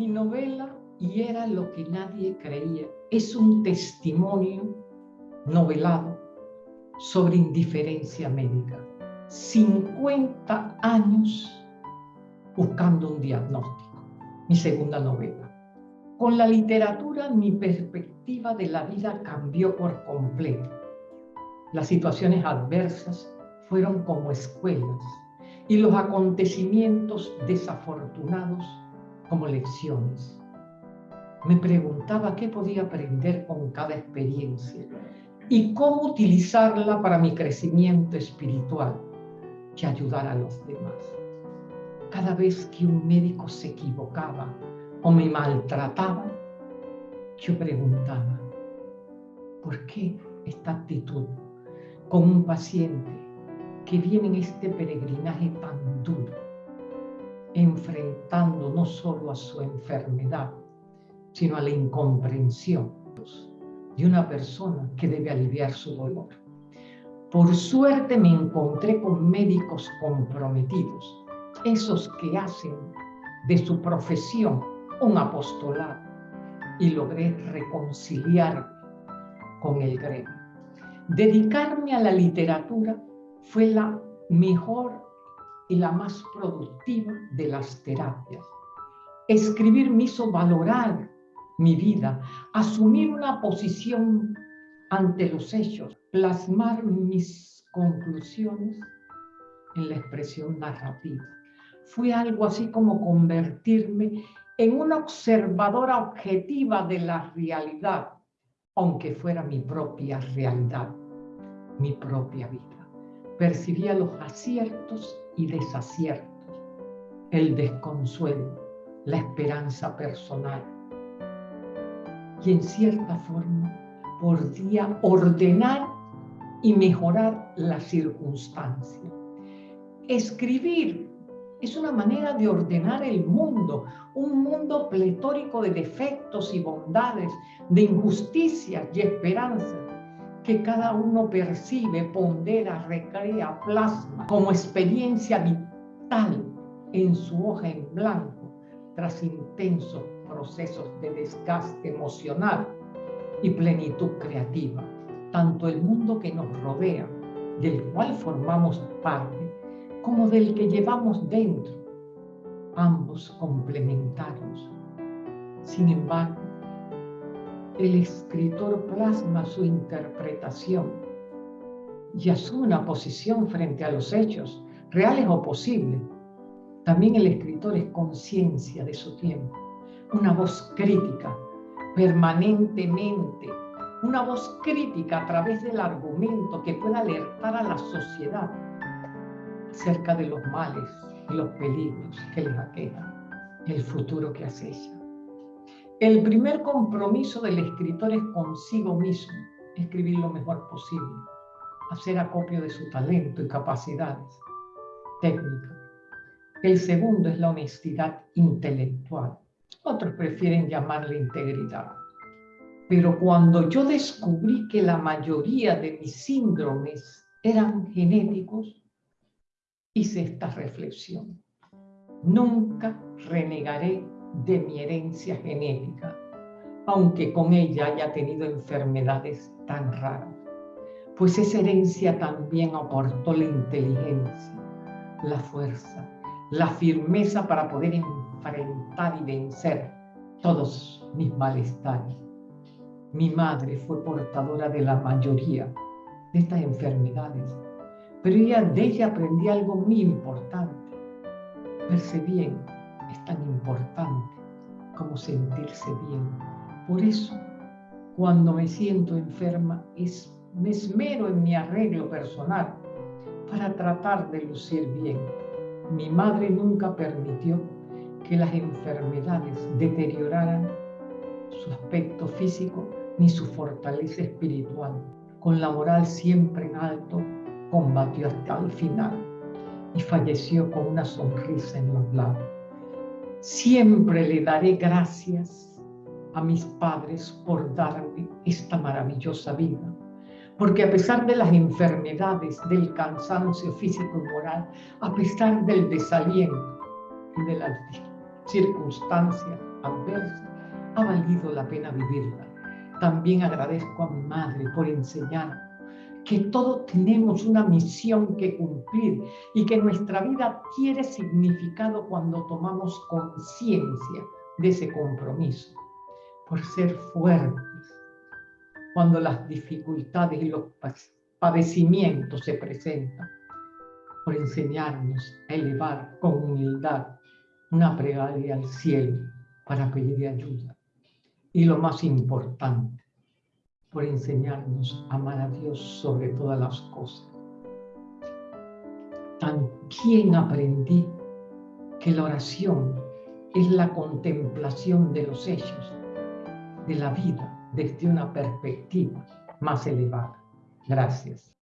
Mi novela, y era lo que nadie creía, es un testimonio novelado sobre indiferencia médica. 50 años buscando un diagnóstico, mi segunda novela. Con la literatura mi perspectiva de la vida cambió por completo. Las situaciones adversas fueron como escuelas y los acontecimientos desafortunados como lecciones. Me preguntaba qué podía aprender con cada experiencia y cómo utilizarla para mi crecimiento espiritual y ayudar a los demás. Cada vez que un médico se equivocaba o me maltrataba, yo preguntaba, ¿por qué esta actitud con un paciente que viene en este peregrinaje tan duro, enfrentando no solo a su enfermedad, sino a la incomprensión de una persona que debe aliviar su dolor? Por suerte me encontré con médicos comprometidos, esos que hacen de su profesión un apostolado y logré reconciliarme con el gremio. Dedicarme a la literatura fue la mejor y la más productiva de las terapias. Escribir me hizo valorar mi vida, asumir una posición ante los hechos, plasmar mis conclusiones en la expresión narrativa. Fue algo así como convertirme en una observadora objetiva de la realidad, aunque fuera mi propia realidad, mi propia vida. Percibía los aciertos y desaciertos, el desconsuelo, la esperanza personal. Y en cierta forma podía ordenar y mejorar la circunstancia. Escribir es una manera de ordenar el mundo, un mundo pletórico de defectos y bondades, de injusticias y esperanzas, que cada uno percibe, pondera, recrea, plasma como experiencia vital en su hoja en blanco, tras intensos procesos de desgaste emocional y plenitud creativa. Tanto el mundo que nos rodea, del cual formamos parte, como del que llevamos dentro, ambos complementarios. Sin embargo, el escritor plasma su interpretación y asume una posición frente a los hechos, reales o posibles. También el escritor es conciencia de su tiempo, una voz crítica, permanentemente, una voz crítica a través del argumento que pueda alertar a la sociedad cerca de los males y los peligros que les aquejan, el futuro que acecha. El primer compromiso del escritor es consigo mismo, escribir lo mejor posible, hacer acopio de su talento y capacidades técnicas. El segundo es la honestidad intelectual. Otros prefieren llamarle integridad. Pero cuando yo descubrí que la mayoría de mis síndromes eran genéticos, hice esta reflexión. Nunca renegaré de mi herencia genética, aunque con ella haya tenido enfermedades tan raras, pues esa herencia también aportó la inteligencia, la fuerza, la firmeza para poder enfrentar y vencer todos mis malestares. Mi madre fue portadora de la mayoría de estas enfermedades pero ella, de ella aprendí algo muy importante. Verse bien es tan importante como sentirse bien. Por eso, cuando me siento enferma, es, me esmero en mi arreglo personal para tratar de lucir bien. Mi madre nunca permitió que las enfermedades deterioraran su aspecto físico ni su fortaleza espiritual. Con la moral siempre en alto, combatió hasta el final y falleció con una sonrisa en los labios. Siempre le daré gracias a mis padres por darme esta maravillosa vida, porque a pesar de las enfermedades, del cansancio físico y moral, a pesar del desaliento y de las circunstancias adversa, ha valido la pena vivirla. También agradezco a mi madre por enseñar que todos tenemos una misión que cumplir y que nuestra vida tiene significado cuando tomamos conciencia de ese compromiso, por ser fuertes, cuando las dificultades y los padecimientos se presentan, por enseñarnos a elevar con humildad una plegaria al cielo para pedir ayuda. Y lo más importante, por enseñarnos a amar a Dios sobre todas las cosas. También aprendí que la oración es la contemplación de los hechos de la vida desde una perspectiva más elevada. Gracias.